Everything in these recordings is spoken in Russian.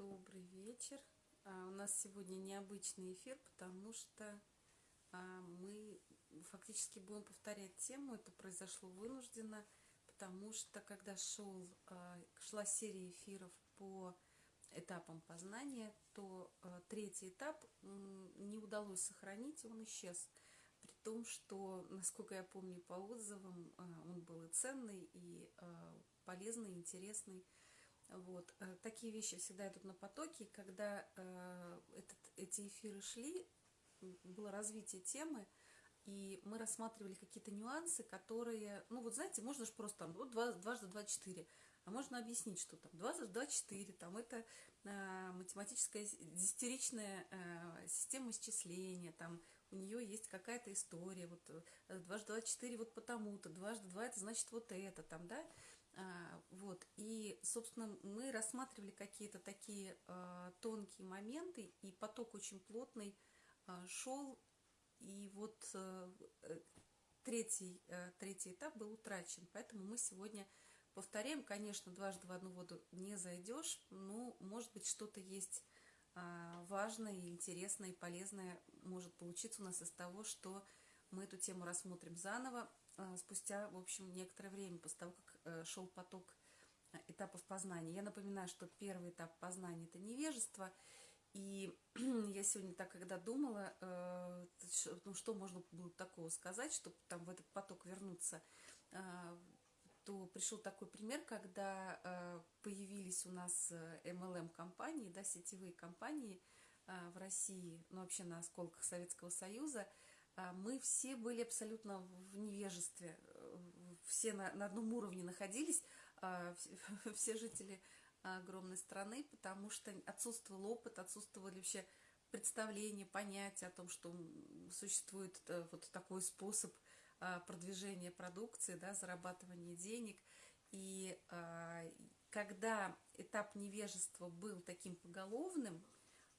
Добрый вечер. А, у нас сегодня необычный эфир, потому что а, мы фактически будем повторять тему. Это произошло вынужденно, потому что когда шел, а, шла серия эфиров по этапам познания, то а, третий этап не удалось сохранить, он исчез. При том, что, насколько я помню по отзывам, а, он был и ценный, и а, полезный, и интересный. Вот. Э, такие вещи всегда идут на потоке. Когда э, этот, эти эфиры шли, было развитие темы, и мы рассматривали какие-то нюансы, которые, ну вот знаете, можно же просто там, вот два, дважды два четыре, а можно объяснить, что там дважды два четыре, там это э, математическая десятиричная э, система исчисления, там у нее есть какая-то история, вот э, дважды два четыре вот потому-то, дважды два это значит вот это, там, да, вот, и, собственно, мы рассматривали какие-то такие а, тонкие моменты, и поток очень плотный а, шел, и вот э, третий, э, третий этап был утрачен, поэтому мы сегодня повторяем, конечно, дважды в одну воду не зайдешь, но, может быть, что-то есть важное, интересное и полезное может получиться у нас из того, что мы эту тему рассмотрим заново, спустя, в общем, некоторое время, после того, как Э, шел поток э, этапов познания. Я напоминаю, что первый этап познания – это невежество. И я сегодня так, когда думала, э, ну, что можно было такого сказать, чтобы там в этот поток вернуться, то пришел такой пример, когда появились у нас MLM-компании, да, сетевые компании в России, ну, вообще на осколках Советского Союза, мы все были абсолютно в невежестве, все на, на одном уровне находились, а, все жители огромной страны, потому что отсутствовал опыт, отсутствовали вообще представления, понятия о том, что существует э, вот такой способ а, продвижения продукции, да, зарабатывания денег. И а, когда этап невежества был таким поголовным,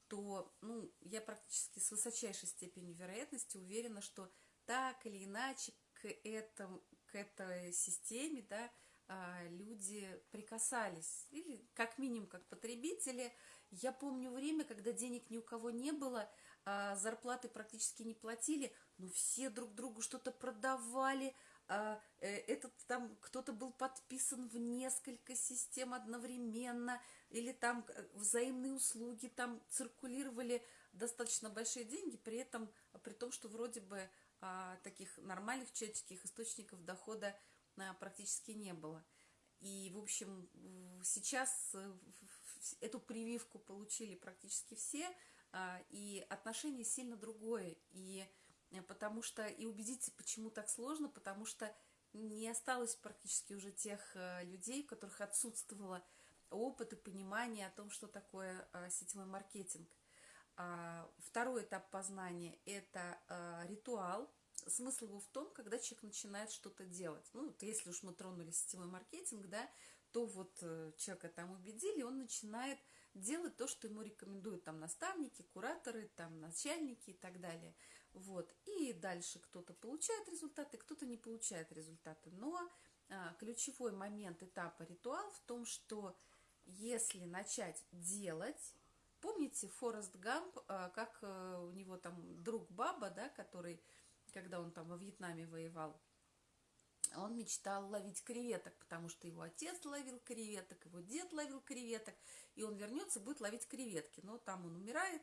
то ну, я практически с высочайшей степенью вероятности уверена, что так или иначе к этому, к этой системе, да, а, люди прикасались, или как минимум как потребители. Я помню время, когда денег ни у кого не было, а, зарплаты практически не платили, но все друг другу что-то продавали, а, э, этот там кто-то был подписан в несколько систем одновременно, или там э, взаимные услуги, там циркулировали достаточно большие деньги, при этом, при том, что вроде бы таких нормальных человеческих источников дохода а, практически не было. И, в общем, сейчас э, эту прививку получили практически все, а, и отношение сильно другое. И э, потому что, и убедиться, почему так сложно, потому что не осталось практически уже тех э, людей, у которых отсутствовало опыт и понимание о том, что такое сетевой маркетинг. А, второй этап познания – это а, ритуал. Смысл его в том, когда человек начинает что-то делать. Ну, если уж мы тронули сетевой маркетинг, да, то вот э, человека там убедили, он начинает делать то, что ему рекомендуют там наставники, кураторы, там начальники и так далее. Вот. И дальше кто-то получает результаты, кто-то не получает результаты. Но а, ключевой момент этапа ритуал в том, что если начать делать, Помните Форест Гамп, а, как э, у него там друг Баба, да, который, когда он там во Вьетнаме воевал, он мечтал ловить креветок, потому что его отец ловил креветок, его дед ловил креветок, и он вернется, будет ловить креветки. Но там он умирает,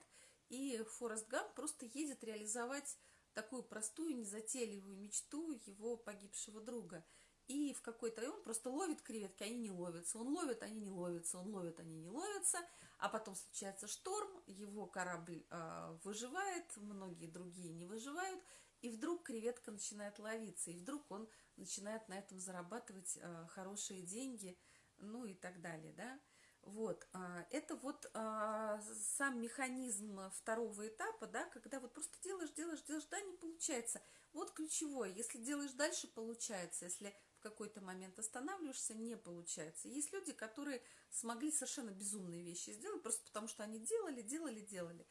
и Форест Гамп просто едет реализовать такую простую, незатейливую мечту его погибшего друга – и в какой-то он просто ловит креветки, они не ловятся, он ловит, они не ловятся, он ловит, они не ловятся, а потом случается шторм, его корабль э, выживает, многие другие не выживают, и вдруг креветка начинает ловиться, и вдруг он начинает на этом зарабатывать э, хорошие деньги, ну и так далее, да. Вот, э, это вот э, сам механизм второго этапа, да, когда вот просто делаешь, делаешь, делаешь, да, не получается. Вот ключевое, если делаешь дальше, получается, если в какой-то момент останавливаешься, не получается. Есть люди, которые смогли совершенно безумные вещи сделать, просто потому что они делали, делали, делали.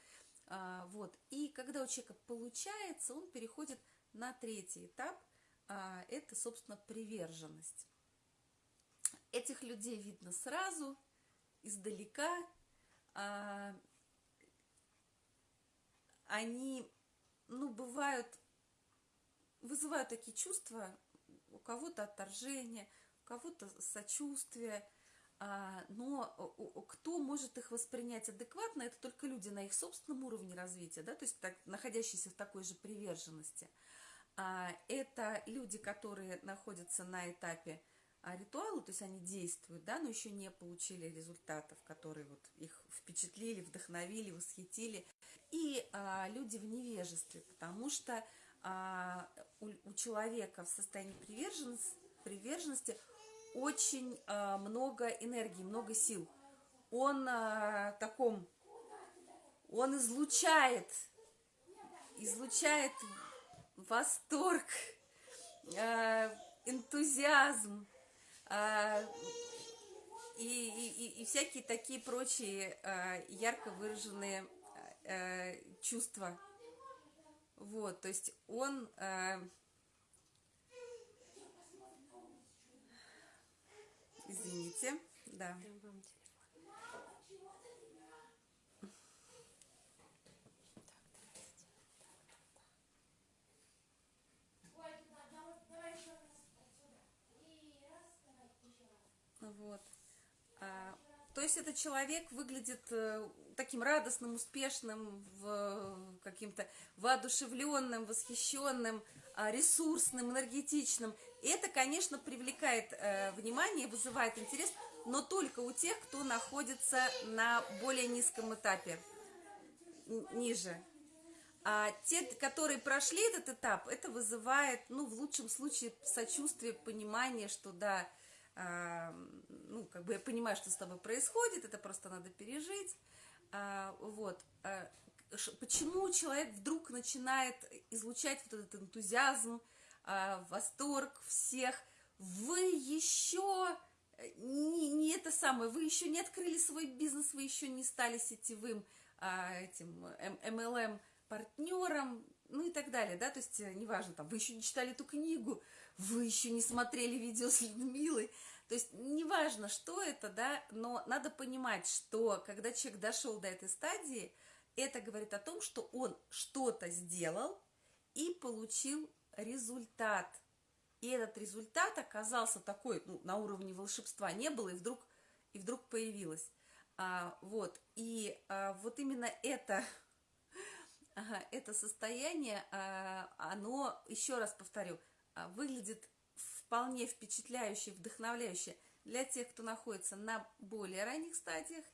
А, вот. И когда у человека получается, он переходит на третий этап, а, это, собственно, приверженность. Этих людей видно сразу, издалека, а, они, ну, бывают, вызывают такие чувства, у кого-то отторжение, у кого-то сочувствие, а, но кто может их воспринять адекватно, это только люди на их собственном уровне развития, да, то есть так, находящиеся в такой же приверженности. А, это люди, которые находятся на этапе а, ритуала, то есть они действуют, да, но еще не получили результатов, которые вот их впечатлили, вдохновили, восхитили. И люди в невежестве, потому что а, у, человека в состоянии приверженности, приверженности очень а, много энергии, много сил. Он а, таком, он излучает, излучает восторг, а, энтузиазм и, и, и всякие такие прочие ярко выраженные а, чувства. Вот, то есть он... А, Извините, да. Вот. То есть этот человек выглядит э, таким радостным, успешным, каким-то воодушевленным, восхищенным, а, ресурсным, энергетичным. И это, конечно, привлекает э, внимание, вызывает интерес, но только у тех, кто находится на более низком этапе, ниже. А те, которые прошли этот этап, это вызывает, ну, в лучшем случае, сочувствие, понимание, что да, э, ну, как бы я понимаю, что с тобой происходит, это просто надо пережить. А, вот. А, почему человек вдруг начинает излучать вот этот энтузиазм, а, восторг всех, вы еще не, не это самое, вы еще не открыли свой бизнес, вы еще не стали сетевым а, этим MLM партнером, ну и так далее, да, то есть э, неважно, там, вы еще не читали эту книгу, вы еще не смотрели видео с Людмилой, то есть неважно, что это, да, но надо понимать, что когда человек дошел до этой стадии, это говорит о том, что он что-то сделал и получил результат. И этот результат оказался такой, ну, на уровне волшебства не было, и вдруг, и вдруг появилось. А, вот, и а, вот именно это, это состояние, а, оно, еще раз повторю, выглядит вполне впечатляюще, вдохновляюще для тех, кто находится на более ранних стадиях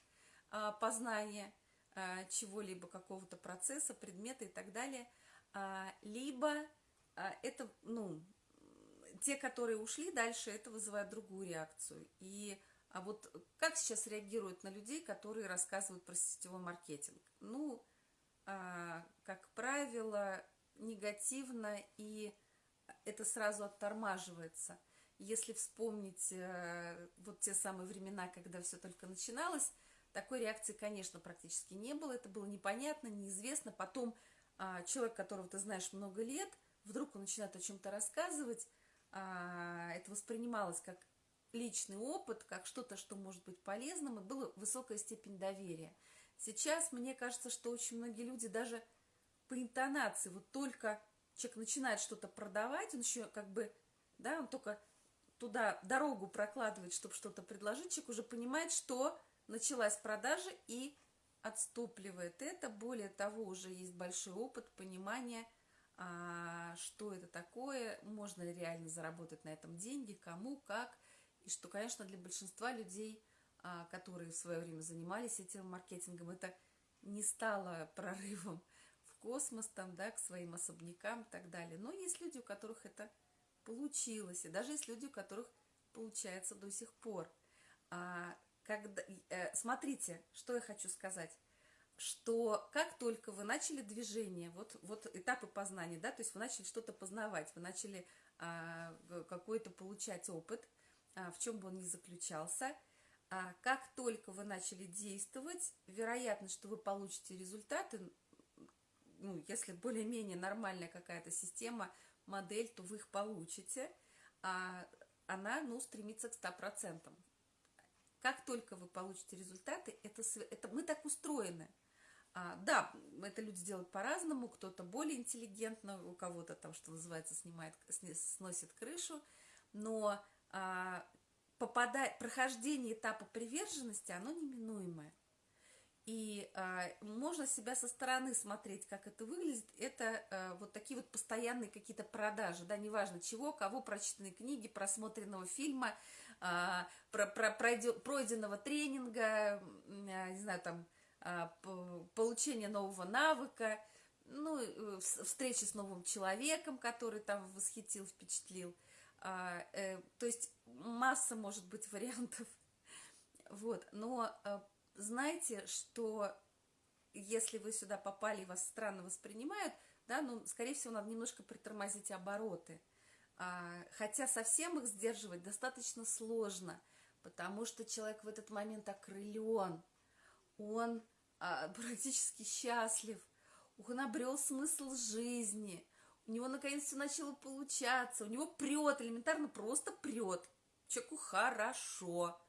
а, познания а, чего-либо, какого-то процесса, предмета и так далее, а, либо а, это, ну, те, которые ушли дальше, это вызывает другую реакцию. И а вот как сейчас реагируют на людей, которые рассказывают про сетевой маркетинг? Ну, а, как правило, негативно, и это сразу оттормаживается. Если вспомнить а, вот те самые времена, когда все только начиналось, такой реакции, конечно, практически не было. Это было непонятно, неизвестно. Потом а, человек, которого ты знаешь много лет, вдруг он начинает о чем-то рассказывать, а, это воспринималось как личный опыт, как что-то, что может быть полезным, и была высокая степень доверия. Сейчас мне кажется, что очень многие люди даже по интонации, вот только человек начинает что-то продавать, он еще как бы, да, он только туда дорогу прокладывает, чтобы что-то предложить, человек уже понимает, что началась продажа и отступливает это. Более того, уже есть большой опыт понимания – а, что это такое, можно ли реально заработать на этом деньги, кому, как, и что, конечно, для большинства людей, а, которые в свое время занимались этим маркетингом, это не стало прорывом космос, там, да, к своим особнякам и так далее. Но есть люди, у которых это получилось, и даже есть люди, у которых получается до сих пор. А, когда, э, смотрите, что я хочу сказать что как только вы начали движение, вот, вот этапы познания, да, то есть вы начали что-то познавать, вы начали а, какой-то получать опыт, а, в чем бы он ни заключался, а, как только вы начали действовать, вероятно, что вы получите результаты, ну, если более-менее нормальная какая-то система, модель, то вы их получите, а она, ну, стремится к 100%. как только вы получите результаты, это, это мы так устроены. А, да, это люди делают по-разному, кто-то более интеллигентно, у кого-то там, что называется, снимает, сносит крышу, но а, попадать, прохождение этапа приверженности, оно неминуемое. И а, можно себя со стороны смотреть, как это выглядит. Это а, вот такие вот постоянные какие-то продажи, да, неважно чего, кого, прочитанные книги, просмотренного фильма, а, про, про, пройденного тренинга, а, не знаю, там, а, получение нового навыка, ну, э, встречи с новым человеком, который там восхитил, впечатлил. А, э, то есть масса может быть вариантов. Вот, но э, знайте, что если вы сюда попали и вас странно воспринимают, да, ну, скорее всего, надо немножко притормозить обороты. А, хотя совсем их сдерживать достаточно сложно, потому что человек в этот момент окрылен, он а, практически счастлив, он обрел смысл жизни, у него наконец все начало получаться, у него прет, элементарно просто прет, человеку хорошо,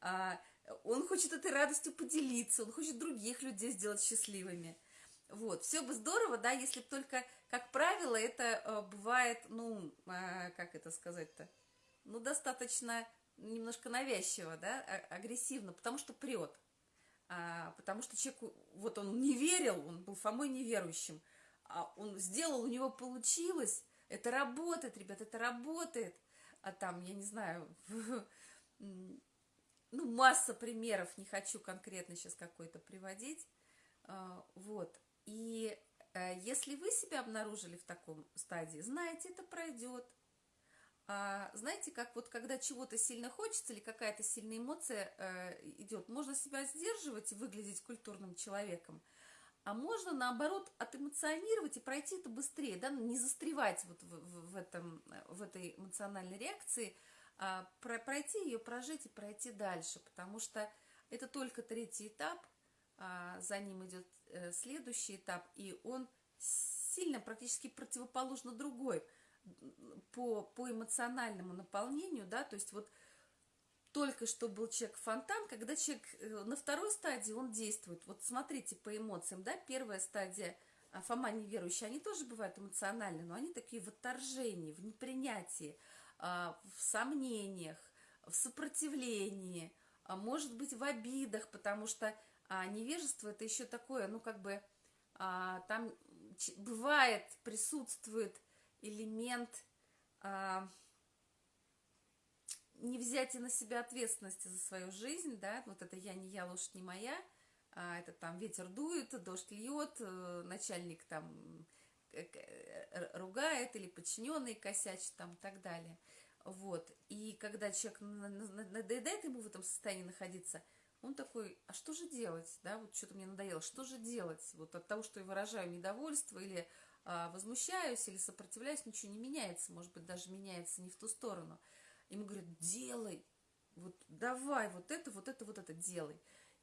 а, он хочет этой радостью поделиться, он хочет других людей сделать счастливыми. Вот, все бы здорово, да, если бы только, как правило, это э, бывает, ну, э, как это сказать-то, ну, достаточно немножко навязчиво, да, а, агрессивно, потому что прет. А, потому что человек, вот он не верил, он был Фомой неверующим, а он сделал, у него получилось, это работает, ребят, это работает. А там, я не знаю, ну, масса примеров, не хочу конкретно сейчас какой-то приводить, а, вот. И э, если вы себя обнаружили в таком стадии, знаете, это пройдет. А, знаете, как вот когда чего-то сильно хочется или какая-то сильная эмоция э, идет, можно себя сдерживать и выглядеть культурным человеком, а можно, наоборот, отэмоционировать и пройти это быстрее, да, не застревать вот в, в, в, этом, в этой эмоциональной реакции – пройти ее, прожить и пройти дальше, потому что это только третий этап, а, за ним идет э, следующий этап, и он сильно практически противоположно другой по, по эмоциональному наполнению, да, то есть вот только что был человек-фонтан, когда человек э, на второй стадии, он действует. Вот смотрите по эмоциям, да, первая стадия а, Фома неверующий, они тоже бывают эмоциональны, но они такие в отторжении, в непринятии, а, в сомнениях, в сопротивлении, а может быть в обидах, потому что а, невежество это еще такое, ну как бы там бывает, присутствует элемент не взять и на себя ответственности за свою жизнь, да, вот это я не я, лошадь не моя, а это там ветер дует, дождь льет, э, начальник там ругает или подчиненный косячит там и так далее. Вот. И когда человек надоедает ему в этом состоянии находиться, он такой, а что же делать, да, вот что-то мне надоело, что же делать, вот от того, что я выражаю недовольство или а, возмущаюсь, или сопротивляюсь, ничего не меняется, может быть, даже меняется не в ту сторону. Ему говорят, делай, вот давай, вот это, вот это, вот это делай.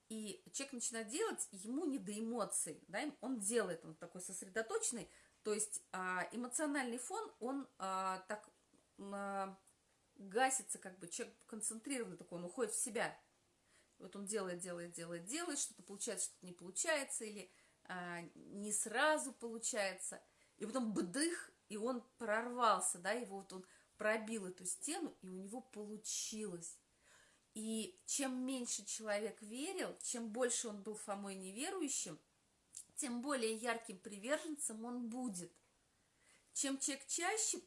И человек начинает делать, ему не до эмоций, да, он делает, он такой сосредоточенный, то есть а, эмоциональный фон, он а, так а, гасится, как бы человек концентрированный такой, он уходит в себя. Вот он делает, делает, делает, делает, что-то получается, что-то не получается, или не сразу получается. И потом бдых, и он прорвался, да, его вот он пробил эту стену, и у него получилось. И чем меньше человек верил, чем больше он был Фомой неверующим, тем более ярким приверженцем он будет. Чем человек чаще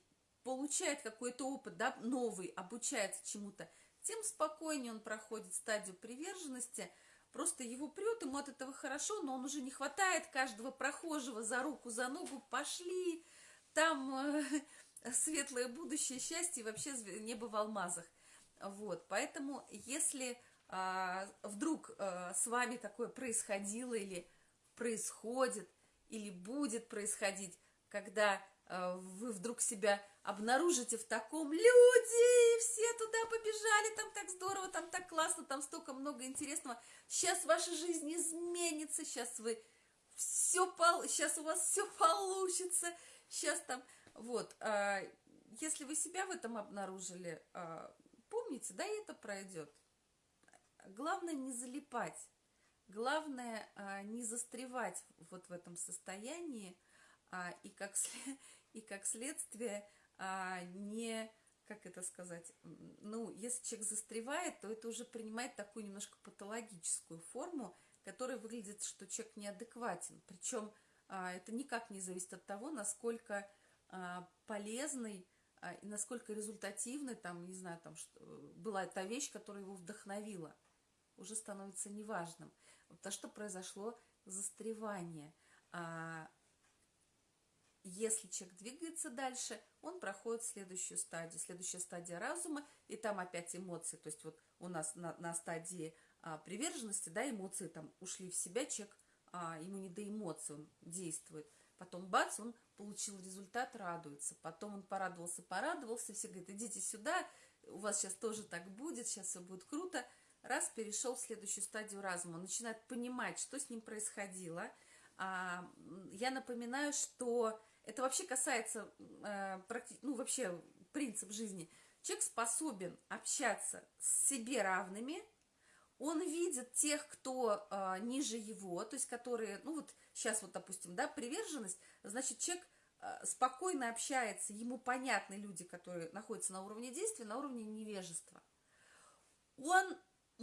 получает какой-то опыт, да, новый, обучается чему-то, тем спокойнее он проходит стадию приверженности, просто его прет, ему от этого хорошо, но он уже не хватает каждого прохожего за руку, за ногу, пошли, там э, светлое будущее, счастье вообще небо в алмазах. Вот, поэтому если э, вдруг э, с вами такое происходило или происходит или будет происходить, когда э, вы вдруг себя обнаружите в таком люди, все туда побежали, там так здорово, там так классно, там столько много интересного. Сейчас ваша жизнь изменится, сейчас вы все, пол... сейчас у вас все получится, сейчас там, вот, э, если вы себя в этом обнаружили, э, помните, да, и это пройдет. главное не залипать, главное а, не застревать вот в этом состоянии, а, и, как, и как следствие а, не, как это сказать, ну, если человек застревает, то это уже принимает такую немножко патологическую форму, которая выглядит, что человек неадекватен. Причем это никак не зависит от того, насколько полезный и насколько результативной, там, не знаю, там, что, была та вещь, которая его вдохновила. Уже становится неважным. То, что произошло застревание. А, если человек двигается дальше, он проходит следующую стадию. Следующая стадия разума, и там опять эмоции. То есть вот у нас на, на стадии а, приверженности, да, эмоции там ушли в себя, человек, а, ему не до эмоций, он действует. Потом бац, он получил результат, радуется. Потом он порадовался, порадовался, все говорят, идите сюда, у вас сейчас тоже так будет, сейчас все будет круто. Раз перешел в следующую стадию разума, начинает понимать, что с ним происходило. А, я напоминаю, что это вообще касается, э, ну, вообще принцип жизни. Человек способен общаться с себе равными, он видит тех, кто э, ниже его, то есть которые, ну вот сейчас вот, допустим, да, приверженность, значит, человек э, спокойно общается, ему понятны люди, которые находятся на уровне действия, на уровне невежества. Он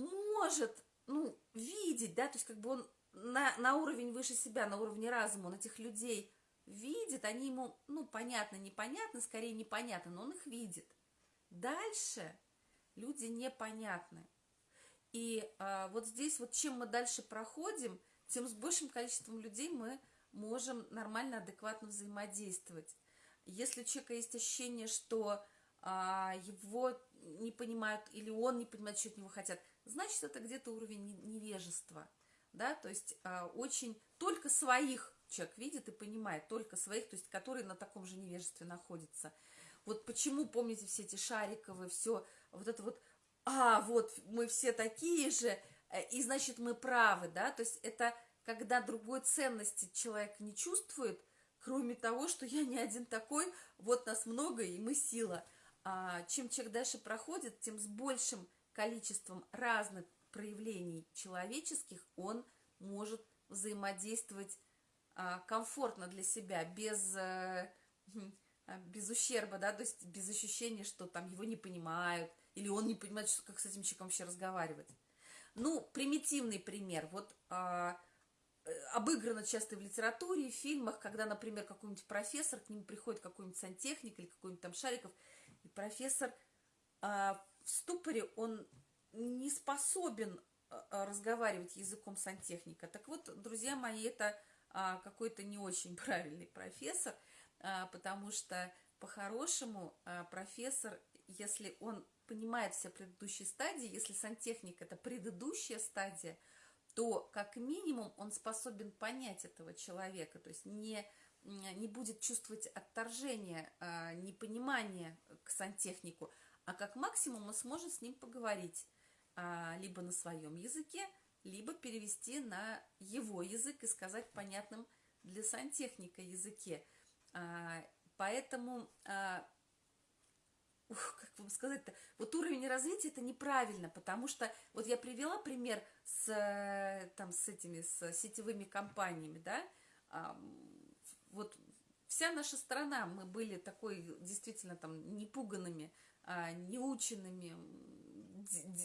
может, ну, видеть, да, то есть как бы он на, на уровень выше себя, на уровне разума, он этих людей видит, они ему, ну, понятно, непонятно, скорее непонятно, но он их видит. Дальше люди непонятны. И а, вот здесь вот чем мы дальше проходим, тем с большим количеством людей мы можем нормально, адекватно взаимодействовать. Если у человека есть ощущение, что а, его не понимают или он не понимает, что от него хотят, значит, это где-то уровень невежества. Да? То есть а, очень только своих человек видит и понимает только своих, то есть которые на таком же невежестве находятся. Вот почему, помните, все эти шариковые, все, вот это вот, а, вот, мы все такие же, э, и значит мы правы, да, то есть это когда другой ценности человек не чувствует, кроме того, что я не один такой, вот нас много, и мы сила. А чем человек дальше проходит, тем с большим количеством разных проявлений человеческих он может взаимодействовать а, комфортно для себя, без, э, без ущерба, да, то есть без ощущения, что там его не понимают, или он не понимает, что, как с этим человеком вообще разговаривать. Ну, примитивный пример. Вот а, э, обыграно часто в литературе, в фильмах, когда, например, какой-нибудь профессор, к нему приходит какой-нибудь сантехник или какой-нибудь там Шариков, и профессор а, в ступоре, он не способен а, разговаривать языком сантехника. Так вот, друзья мои, это а, какой-то не очень правильный профессор, а, потому что по-хорошему а, профессор, если он понимает все предыдущие стадии, если сантехник это предыдущая стадия, то как минимум он способен понять этого человека, то есть не, не будет чувствовать отторжение, непонимание к сантехнику, а как максимум он сможет с ним поговорить либо на своем языке, либо перевести на его язык и сказать понятным для сантехника языке. А, поэтому, а, ух, как вам сказать-то, вот уровень развития это неправильно, потому что вот я привела пример с, там, с этими, с сетевыми компаниями, да, а, вот вся наша страна, мы были такой действительно там непуганными, а, неученными,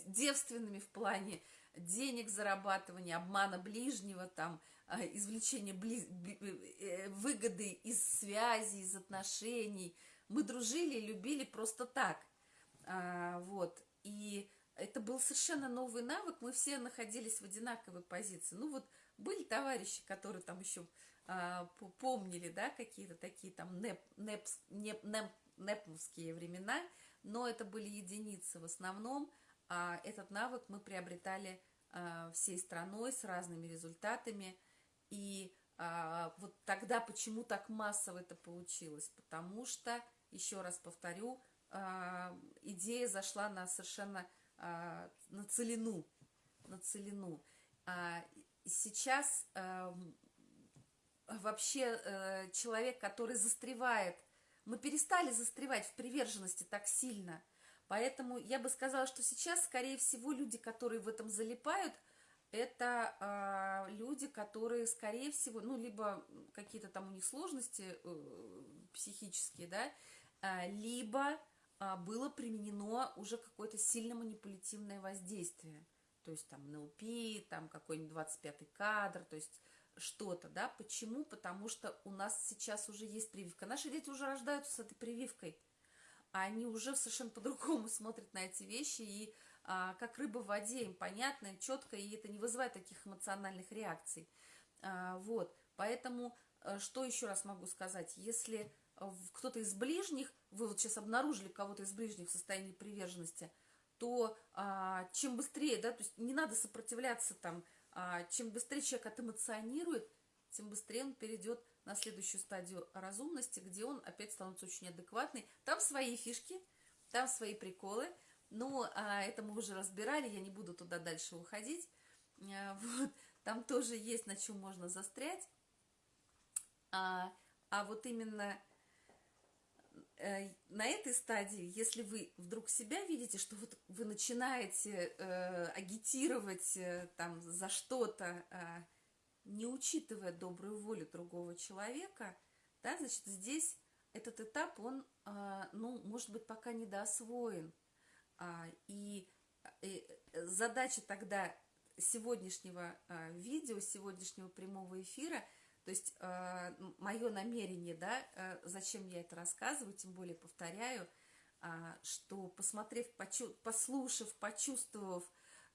девственными в плане денег зарабатывания, обмана ближнего, там, а, извлечения бли... Э, выгоды из связи, из отношений. Мы дружили и любили просто так. А, вот. И это был совершенно новый навык. Мы все находились в одинаковой позиции. Ну вот были товарищи, которые там еще помнили, да, какие-то такие там неп, непс, неп, неп, неповские времена, но это были единицы в основном а этот навык мы приобретали а, всей страной с разными результатами. И а, вот тогда почему так массово это получилось? Потому что, еще раз повторю, а, идея зашла на совершенно а, на целину. На целину. А, сейчас а, вообще а, человек, который застревает, мы перестали застревать в приверженности так сильно – Поэтому я бы сказала, что сейчас, скорее всего, люди, которые в этом залипают, это э, люди, которые, скорее всего, ну, либо какие-то там у них сложности э, психические, да, э, либо э, было применено уже какое-то сильно манипулятивное воздействие. То есть там НЛП, там какой-нибудь 25-й кадр, то есть что-то, да. Почему? Потому что у нас сейчас уже есть прививка. Наши дети уже рождаются с этой прививкой – а они уже совершенно по-другому смотрят на эти вещи, и а, как рыба в воде, им понятно, четко, и это не вызывает таких эмоциональных реакций. А, вот, поэтому, а, что еще раз могу сказать, если кто-то из ближних, вы вот сейчас обнаружили кого-то из ближних в состоянии приверженности, то а, чем быстрее, да, то есть не надо сопротивляться там, чем быстрее человек отэмоционирует, тем быстрее он перейдет на следующую стадию разумности, где он опять становится очень адекватный. Там свои фишки, там свои приколы. Ну, а это мы уже разбирали, я не буду туда дальше уходить. А, вот, там тоже есть на чем можно застрять. А, а вот именно э, на этой стадии, если вы вдруг себя видите, что вот вы начинаете э, агитировать э, там за что-то, э, не учитывая добрую волю другого человека, да, значит, здесь этот этап, он, а, ну, может быть, пока недоосвоен. А, и, и задача тогда сегодняшнего а, видео, сегодняшнего прямого эфира, то есть мое намерение, да, зачем я это рассказываю, тем более повторяю, что посмотрев, послушав, почувствовав,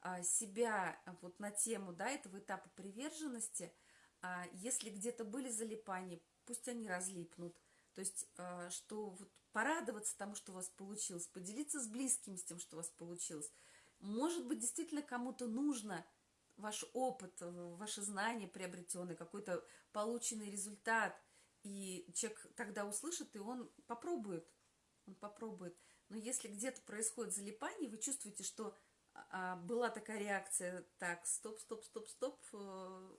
а, себя вот на тему да, этого этапа приверженности, а, если где-то были залипания, пусть они разлипнут. То есть, а, что вот порадоваться тому, что у вас получилось, поделиться с близкими с тем, что у вас получилось. Может быть, действительно кому-то нужно ваш опыт, ваши знания приобретенные, какой-то полученный результат. И человек тогда услышит, и он попробует. Он попробует. Но если где-то происходит залипание, вы чувствуете, что а была такая реакция, так, стоп, стоп, стоп, стоп, э,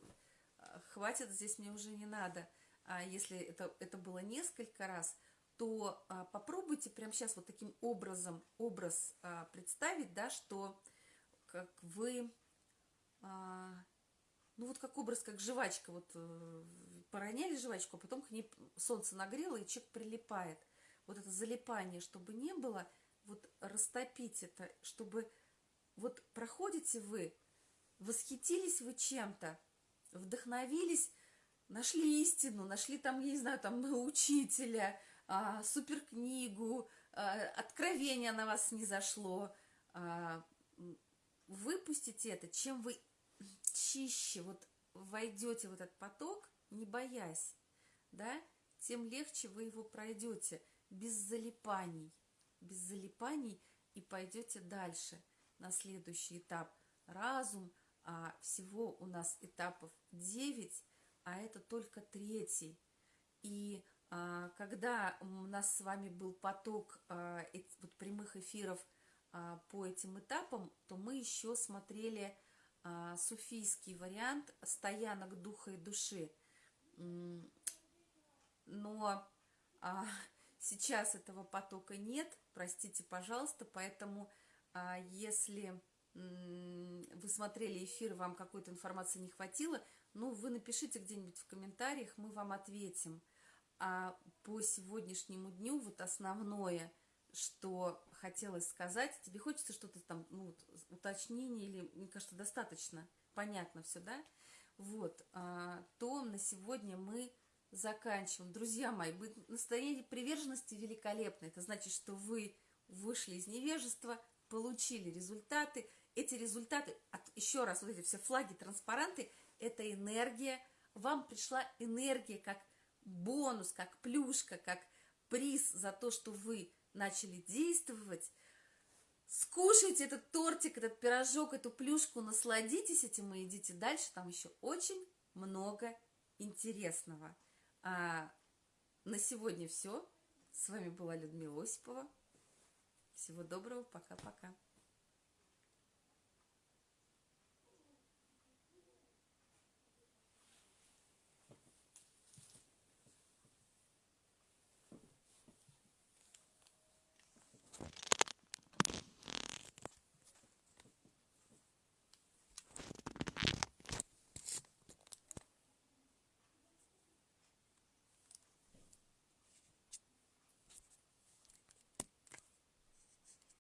хватит, здесь мне уже не надо. А если это, это было несколько раз, то а, попробуйте прямо сейчас вот таким образом, образ а, представить, да, что как вы, ну вот как образ, как жвачка, вот а, пороняли жвачку, а потом к ней солнце нагрело, и человек прилипает. Вот это залипание, чтобы не было, вот растопить это, чтобы вот проходите вы, восхитились вы чем-то, вдохновились, нашли истину, нашли там, я не знаю, там учителя, а, суперкнигу, а, откровение на вас не зашло, а, выпустите это, чем вы чище вот войдете в этот поток, не боясь, да, тем легче вы его пройдете, без залипаний, без залипаний и пойдете дальше – на следующий этап разум, а всего у нас этапов 9, а это только третий. И а, когда у нас с вами был поток а, эт, вот, прямых эфиров а, по этим этапам, то мы еще смотрели суфийский вариант стоянок духа и души. Но а, сейчас этого потока нет, простите, пожалуйста, поэтому а если вы смотрели эфир, вам какой-то информации не хватило, ну, вы напишите где-нибудь в комментариях, мы вам ответим. А по сегодняшнему дню вот основное, что хотелось сказать, тебе хочется что-то там, ну, вот, уточнение или, мне кажется, достаточно понятно все, да? Вот, а, то на сегодня мы заканчиваем. Друзья мои, настроение приверженности великолепно. Это значит, что вы вышли из невежества, получили результаты. Эти результаты, от, еще раз, вот эти все флаги, транспаранты, это энергия. Вам пришла энергия как бонус, как плюшка, как приз за то, что вы начали действовать. Скушайте этот тортик, этот пирожок, эту плюшку, насладитесь этим и идите дальше. Там еще очень много интересного. А на сегодня все. С вами была Людмила Осипова. Всего доброго, пока-пока.